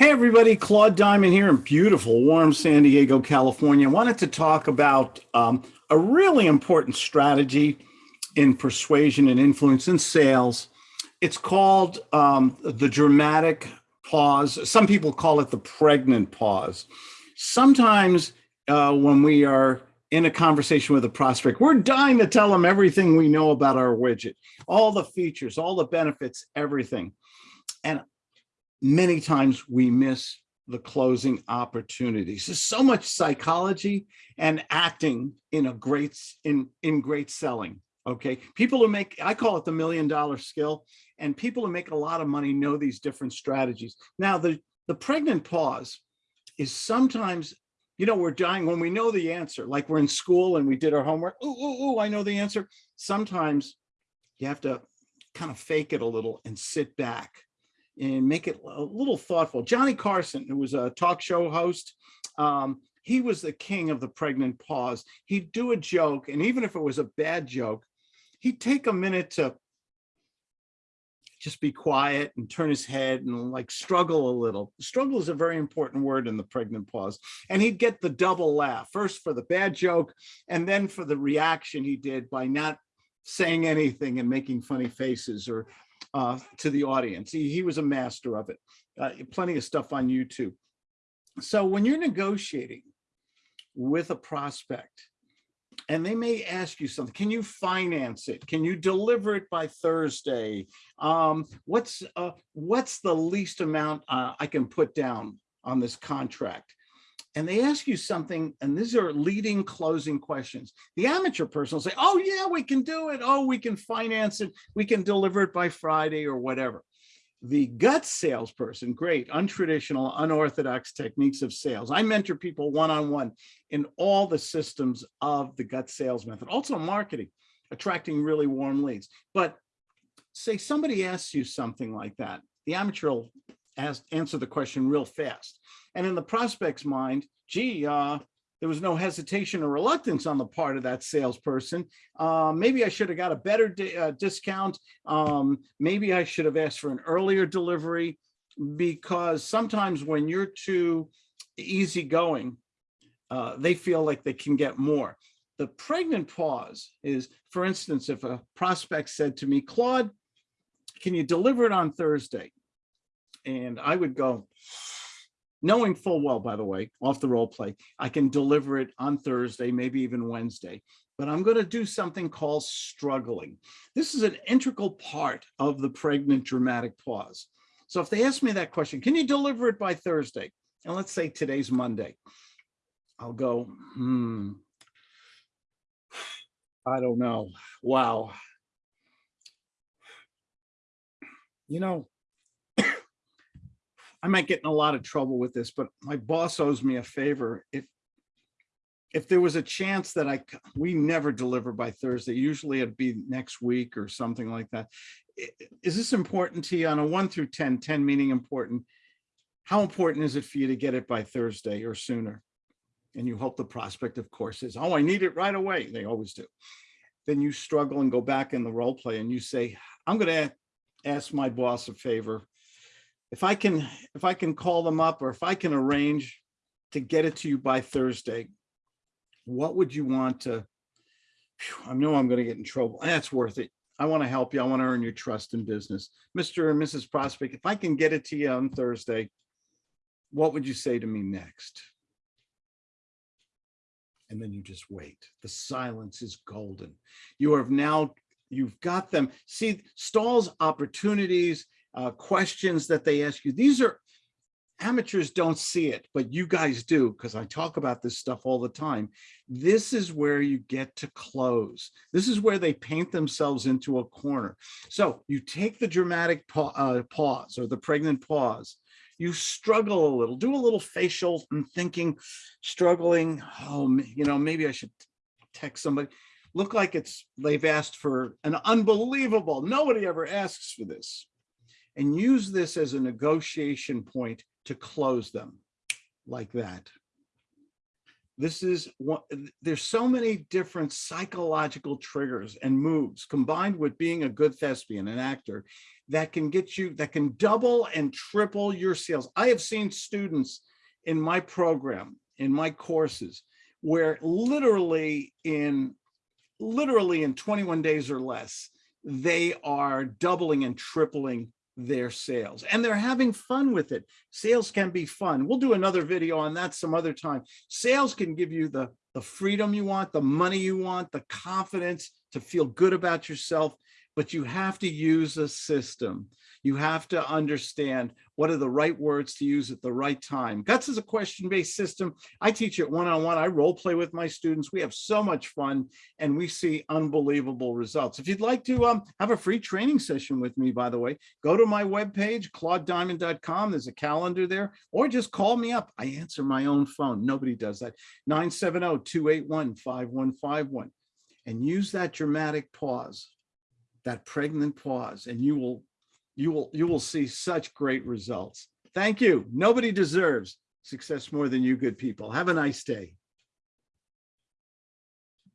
Hey everybody, Claude Diamond here in beautiful, warm San Diego, California. I wanted to talk about um, a really important strategy in persuasion and influence in sales. It's called um, the dramatic pause. Some people call it the pregnant pause. Sometimes uh, when we are in a conversation with a prospect, we're dying to tell them everything we know about our widget, all the features, all the benefits, everything. And many times we miss the closing opportunities. There's so much psychology and acting in a great in in great selling. Okay, people who make I call it the million dollar skill, and people who make a lot of money know these different strategies. Now the the pregnant pause is sometimes you know we're dying when we know the answer like we're in school and we did our homework ooh, ooh, ooh, i know the answer sometimes you have to kind of fake it a little and sit back and make it a little thoughtful. Johnny Carson, who was a talk show host, um, he was the king of the pregnant pause. He'd do a joke, and even if it was a bad joke, he'd take a minute to just be quiet and turn his head and like struggle a little. Struggle is a very important word in the pregnant pause. And he'd get the double laugh, first for the bad joke, and then for the reaction he did by not saying anything and making funny faces or uh, to the audience. He, he was a master of it. Uh, plenty of stuff on YouTube. So when you're negotiating with a prospect, and they may ask you something, can you finance it? Can you deliver it by Thursday? Um, what's uh, what's the least amount uh, I can put down on this contract? And they ask you something, and these are leading closing questions. The amateur person will say, oh yeah, we can do it. Oh, we can finance it. We can deliver it by Friday or whatever. The gut salesperson, great, untraditional, unorthodox techniques of sales. I mentor people one-on-one -on -one in all the systems of the gut sales method, also marketing, attracting really warm leads. But say somebody asks you something like that, the amateur will ask, answer the question real fast. And in the prospect's mind, gee, uh, there was no hesitation or reluctance on the part of that salesperson. Uh, maybe I should have got a better uh, discount. Um, maybe I should have asked for an earlier delivery because sometimes when you're too easygoing, uh, they feel like they can get more. The pregnant pause is, for instance, if a prospect said to me, Claude, can you deliver it on Thursday? And I would go, knowing full well, by the way, off the role play, I can deliver it on Thursday, maybe even Wednesday, but I'm going to do something called struggling. This is an integral part of the pregnant dramatic pause. So if they ask me that question, can you deliver it by Thursday? And let's say today's Monday. I'll go, hmm, I don't know. Wow. You know, I might get in a lot of trouble with this, but my boss owes me a favor. If if there was a chance that I we never deliver by Thursday, usually it'd be next week or something like that. Is this important to you on a one through 10, 10 meaning important? How important is it for you to get it by Thursday or sooner? And you hope the prospect, of course, is, oh, I need it right away. They always do. Then you struggle and go back in the role play and you say, I'm going to ask my boss a favor if I can, if I can call them up or if I can arrange to get it to you by Thursday, what would you want to, I know I'm going to get in trouble. That's worth it. I want to help you. I want to earn your trust in business. Mr. and Mrs. Prospect, if I can get it to you on Thursday, what would you say to me next? And then you just wait. The silence is golden. You have now, you've got them. See, stalls opportunities uh, questions that they ask you. These are amateurs don't see it, but you guys do because I talk about this stuff all the time. This is where you get to close. This is where they paint themselves into a corner. So you take the dramatic pa uh, pause or the pregnant pause. You struggle a little, do a little facial and thinking, struggling. Oh, you know, maybe I should text somebody. Look like it's they've asked for an unbelievable. Nobody ever asks for this and use this as a negotiation point to close them like that. This is what, there's so many different psychological triggers and moves combined with being a good thespian, an actor, that can get you, that can double and triple your sales. I have seen students in my program, in my courses, where literally in, literally in 21 days or less, they are doubling and tripling their sales and they're having fun with it. Sales can be fun. We'll do another video on that some other time. Sales can give you the, the freedom you want, the money you want, the confidence to feel good about yourself, but you have to use a system. You have to understand what are the right words to use at the right time. Guts is a question-based system. I teach it one-on-one. I role play with my students. We have so much fun and we see unbelievable results. If you'd like to um, have a free training session with me, by the way, go to my webpage, claudediamond.com. There's a calendar there, or just call me up. I answer my own phone. Nobody does that. 970-281-5151 and use that dramatic pause, that pregnant pause, and you will you will you will see such great results. Thank you. Nobody deserves success more than you good people. Have a nice day.